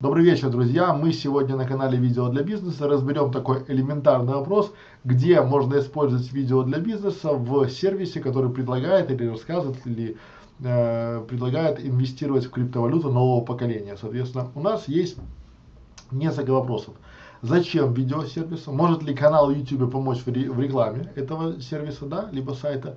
Добрый вечер, друзья! Мы сегодня на канале Видео для бизнеса разберем такой элементарный вопрос, где можно использовать видео для бизнеса в сервисе, который предлагает или рассказывает, или э, предлагает инвестировать в криптовалюту нового поколения. Соответственно, у нас есть несколько вопросов. Зачем видеосервис? Может ли канал YouTube помочь в, в рекламе этого сервиса, да, либо сайта?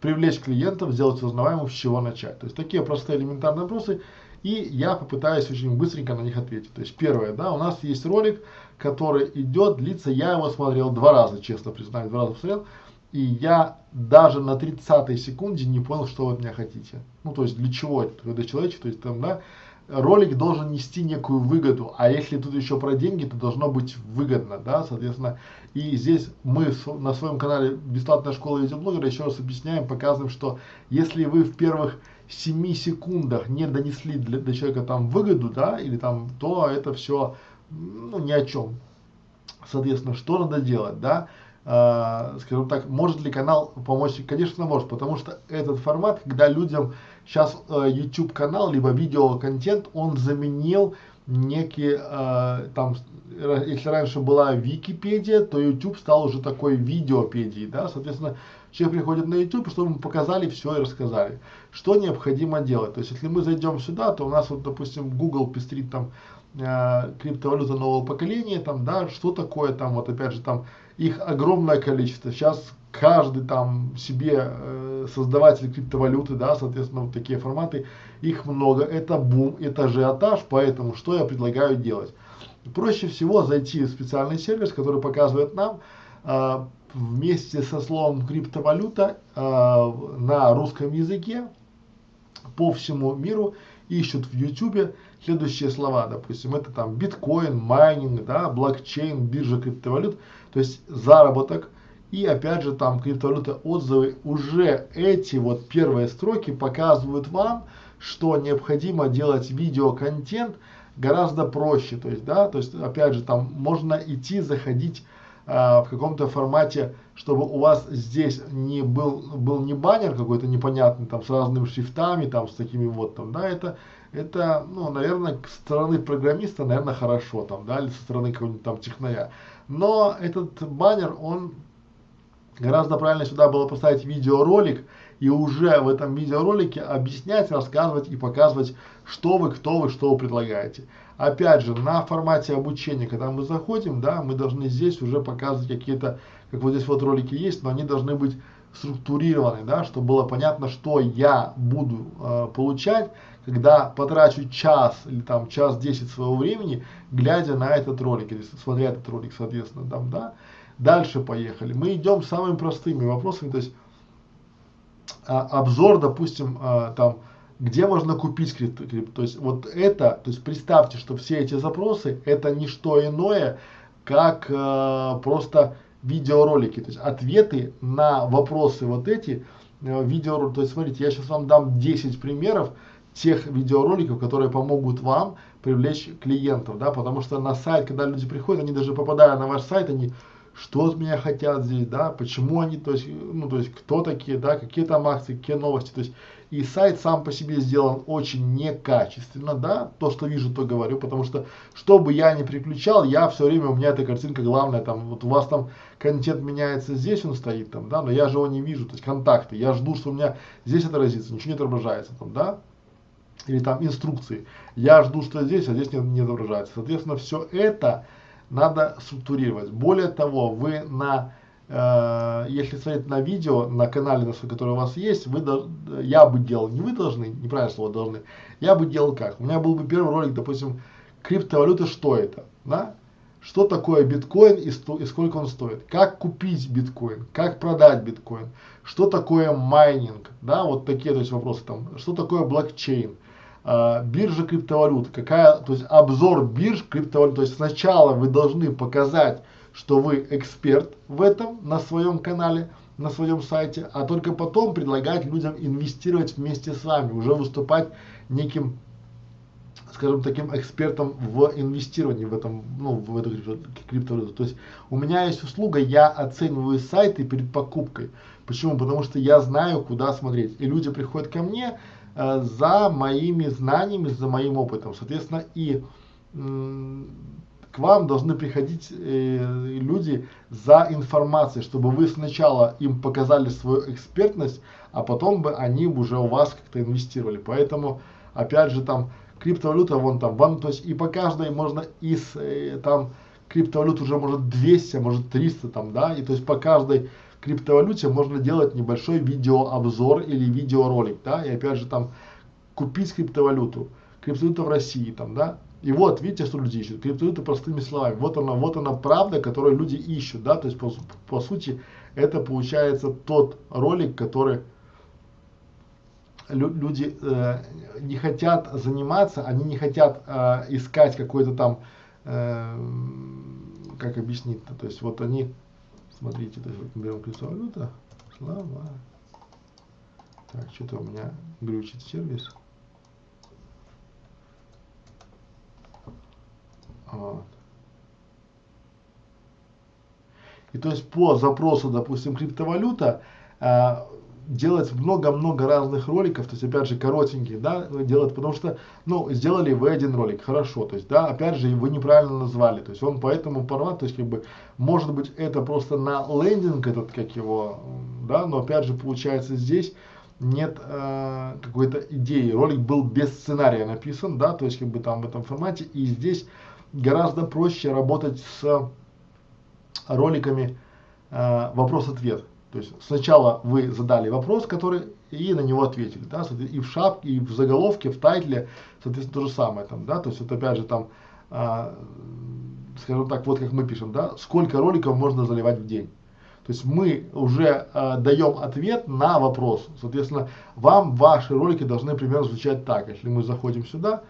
Привлечь клиентов, сделать узнаваемым, с чего начать? То есть такие простые элементарные вопросы и я попытаюсь очень быстренько на них ответить. То есть первое, да, у нас есть ролик, который идет, длится, я его смотрел два раза, честно признаюсь, два раза посмотрел, и я даже на 30 секунде не понял, что вы от меня хотите. Ну, то есть для чего это, когда человек, то есть там, да, ролик должен нести некую выгоду, а если тут еще про деньги, то должно быть выгодно, да, соответственно, и здесь мы на своем канале Бесплатная школа видеоблогера еще раз объясняем, показываем, что если вы в первых 7 секундах не донесли для, для человека там выгоду, да, или там, то это все, ну, ни о чем. Соответственно, что надо делать, да, э, скажем так, может ли канал помочь? Конечно, может, потому что этот формат, когда людям сейчас э, YouTube канал, либо видео-контент, он заменил некий, э, там, если раньше была Википедия, то YouTube стал уже такой видеопедией, да, соответственно, человек приходит на YouTube, чтобы мы показали все и рассказали, что необходимо делать. То есть, если мы зайдем сюда, то у нас вот, допустим, Google пестрит там э, криптовалюта нового поколения, там, да, что такое там, вот опять же, там, их огромное количество. Сейчас каждый там себе э, создаватель криптовалюты, да, соответственно, вот такие форматы, их много, это бум, это ажиотаж, поэтому что я предлагаю делать? Проще всего зайти в специальный сервис, который показывает нам э, вместе со словом криптовалюта э, на русском языке по всему миру ищут в YouTube следующие слова, допустим, это там биткоин, майнинг, да, блокчейн, биржа криптовалют, то есть заработок, и опять же там криптовалюта отзывы, уже эти вот первые строки показывают вам, что необходимо делать видеоконтент гораздо проще, то есть, да, то есть, опять же, там можно идти, заходить а, в каком-то формате, чтобы у вас здесь не был, был не баннер какой-то непонятный, там, с разными шрифтами, там, с такими вот, там, да, это, это, ну, наверное, с стороны программиста, наверное, хорошо, там, да, или со стороны какого-нибудь там технаря. Но этот баннер, он Гораздо правильно сюда было поставить видеоролик и уже в этом видеоролике объяснять, рассказывать и показывать, что вы, кто вы, что вы предлагаете. Опять же, на формате обучения, когда мы заходим, да, мы должны здесь уже показывать какие-то, как вот здесь вот ролики есть, но они должны быть структурированы, да, чтобы было понятно, что я буду э, получать, когда потрачу час или там час 10 своего времени, глядя на этот ролик, или смотря этот ролик, соответственно, там, да. Дальше поехали. Мы идем самыми простыми вопросами, то есть а, обзор, допустим, а, там, где можно купить крипто, крипто. То есть вот это, то есть представьте, что все эти запросы это не что иное, как а, просто видеоролики, то есть ответы на вопросы вот эти а, видеоролики. То есть смотрите, я сейчас вам дам 10 примеров тех видеороликов, которые помогут вам привлечь клиентов, да, потому что на сайт, когда люди приходят, они даже попадая на ваш сайт, они что от меня хотят здесь, да, почему они, то есть, ну, то есть, кто такие, да, какие там акции, какие новости, то есть, и сайт сам по себе сделан очень некачественно, да, то, что вижу, то говорю, потому что, что бы я ни приключал, я все время, у меня эта картинка главная, там, вот у вас там контент меняется здесь, он стоит там, да, но я же его не вижу, то есть, контакты, я жду, что у меня здесь отобразится, ничего не отображается там, да, или там инструкции, я жду, что здесь, а здесь не, не отображается, соответственно, все это, надо структурировать. Более того, вы на, э, если смотреть на видео, на канале, который у вас есть, вы, я бы делал, не вы должны, неправильно слово должны, я бы делал как? У меня был бы первый ролик, допустим, криптовалюта, что это, да? Что такое биткоин и, сто, и сколько он стоит? Как купить биткоин? Как продать биткоин? Что такое майнинг? Да, вот такие то есть, вопросы там. Что такое блокчейн? Э, биржа криптовалют, какая, то есть обзор бирж криптовалют, то есть сначала вы должны показать, что вы эксперт в этом на своем канале, на своем сайте, а только потом предлагать людям инвестировать вместе с вами, уже выступать неким, скажем таким экспертом в инвестировании в этом, ну, в эту криптовалюту. То есть у меня есть услуга, я оцениваю сайты перед покупкой. Почему? Потому что я знаю, куда смотреть. И люди приходят ко мне, Э, за моими знаниями, за моим опытом. Соответственно, и к вам должны приходить э, люди за информацией, чтобы вы сначала им показали свою экспертность, а потом бы они уже у вас как-то инвестировали. Поэтому, опять же, там криптовалюта, вон там, вам, то есть и по каждой можно из э, там криптовалют уже может 200, может 300 там, да, и то есть по каждой криптовалюте можно делать небольшой видеообзор или видеоролик, да, и опять же там купить криптовалюту, криптовалюта в России там, да, и вот, видите, что люди ищут, криптовалюта простыми словами, вот она, вот она правда, которую люди ищут, да, то есть по, по сути это получается тот ролик, который люди э, не хотят заниматься, они не хотят э, искать какой-то там, э, как объяснить-то, то есть вот они, смотрите, есть вот берем криптовалюта, слава, так, что-то у меня глючит сервис, вот. И то есть по запросу, допустим, криптовалюта, э, делать много-много разных роликов, то есть опять же коротенькие, да, делать, потому что, ну, сделали вы один ролик, хорошо, то есть, да, опять же, вы неправильно назвали, то есть он поэтому формат, то есть, как бы, может быть, это просто на лендинг этот, как его, да, но опять же, получается, здесь нет э, какой-то идеи, ролик был без сценария написан, да, то есть, как бы, там в этом формате, и здесь гораздо проще работать с роликами э, вопрос-ответ, то есть сначала вы задали вопрос, который и на него ответили, да, и в шапке, и в заголовке, в тайтле, соответственно, то же самое там, да, то есть вот опять же там, а, скажем так, вот как мы пишем, да, сколько роликов можно заливать в день. То есть мы уже а, даем ответ на вопрос, соответственно, вам ваши ролики должны примерно звучать так, если мы заходим сюда,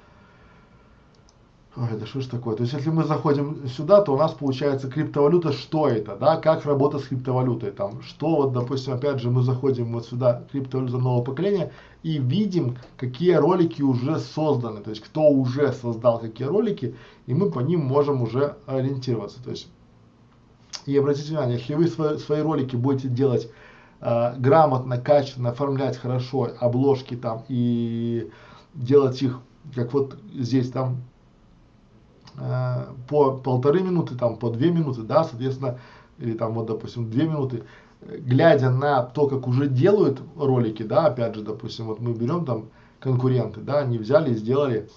Ой, да что ж такое? То есть, если мы заходим сюда, то у нас получается криптовалюта, что это, да, как работа с криптовалютой, там, что вот, допустим, опять же, мы заходим вот сюда, криптовалюта нового поколения, и видим, какие ролики уже созданы, то есть, кто уже создал какие ролики, и мы по ним можем уже ориентироваться, то есть, и обратите внимание, если вы свои, свои ролики будете делать э, грамотно, качественно, оформлять хорошо обложки там, и делать их, как вот здесь там, э, по полторы минуты, там, по две минуты, да, соответственно, или там вот, допустим, две минуты, глядя на то, как уже делают ролики, да, опять же, допустим, вот мы берем там конкуренты, да, они взяли и сделали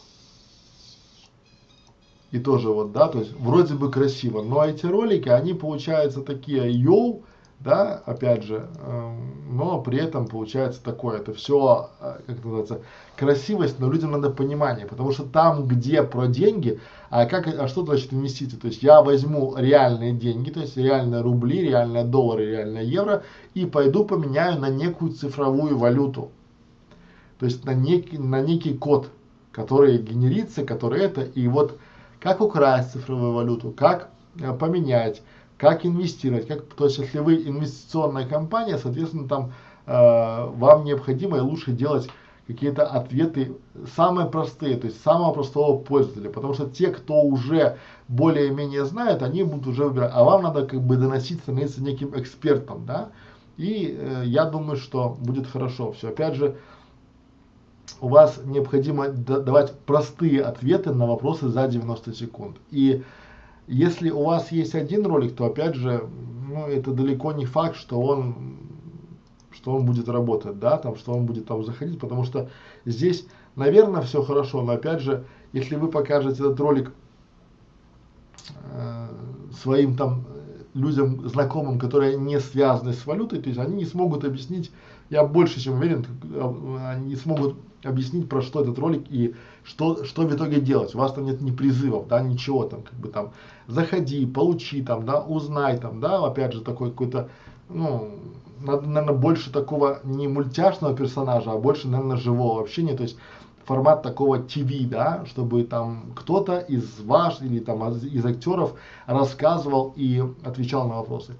и тоже вот, да, то есть вроде бы красиво, но эти ролики, они получаются такие йоу, да, опять же, э, но при этом получается такое, это все, э, как называется, красивость, но людям надо понимание, потому что там, где про деньги, а как, а что значит инвестиции, то есть я возьму реальные деньги, то есть реальные рубли, реальные доллары, реальные евро и пойду поменяю на некую цифровую валюту, то есть на некий, на некий код, который генерится, который это, и вот как украсть цифровую валюту, как э, поменять, как инвестировать, как, то есть если вы инвестиционная компания, соответственно там э, вам необходимо и лучше делать какие-то ответы самые простые, то есть самого простого пользователя, потому что те, кто уже более-менее знает, они будут уже выбирать, а вам надо как бы доносить, становиться неким экспертом, да, и э, я думаю, что будет хорошо все. Опять же, у вас необходимо давать простые ответы на вопросы за 90 секунд. И если у вас есть один ролик, то опять же, ну, это далеко не факт, что он, что он будет работать, да, там, что он будет там заходить, потому что здесь, наверное, все хорошо, но опять же, если вы покажете этот ролик э, своим там людям, знакомым, которые не связаны с валютой, то есть они не смогут объяснить, я больше чем уверен, они не смогут объяснить, про что этот ролик и что, что в итоге делать. У вас там нет ни призывов, да, ничего там, как бы там, заходи, получи там, да, узнай там, да, опять же, такой какой-то, ну, надо, наверное, больше такого не мультяшного персонажа, а больше, наверное, живого общения, то есть формат такого ТВ, да, чтобы там кто-то из вас или там из актеров рассказывал и отвечал на вопросы.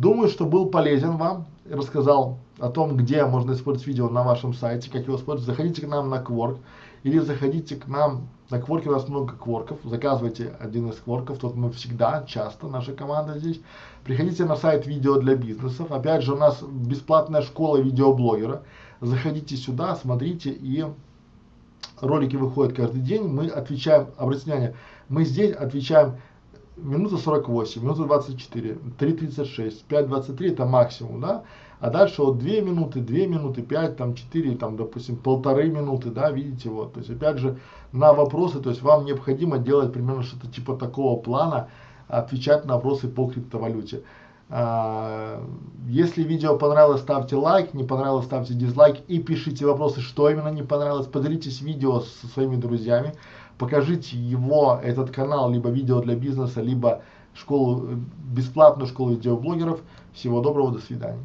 Думаю, что был полезен вам, рассказал о том, где можно использовать видео на вашем сайте, как его использовать. Заходите к нам на Quark или заходите к нам. На Quark, у нас много кворков, заказывайте один из кворков, тут мы всегда, часто, наша команда здесь. Приходите на сайт видео для бизнесов, опять же у нас бесплатная школа видеоблогера, заходите сюда, смотрите и ролики выходят каждый день, мы отвечаем, обратите внимание, мы здесь отвечаем минута 48, минута 24, 3.36, 5.23 это максимум, да, а дальше вот 2 минуты, 2 минуты, 5, там 4, там допустим полторы минуты, да, видите, вот, то есть опять же на вопросы, то есть вам необходимо делать примерно что-то типа такого плана, отвечать на вопросы по криптовалюте. А, если видео понравилось, ставьте лайк, не понравилось, ставьте дизлайк и пишите вопросы, что именно не понравилось. Поделитесь видео со своими друзьями, покажите его, этот канал, либо видео для бизнеса, либо школу, бесплатную школу видеоблогеров. Всего доброго, до свидания.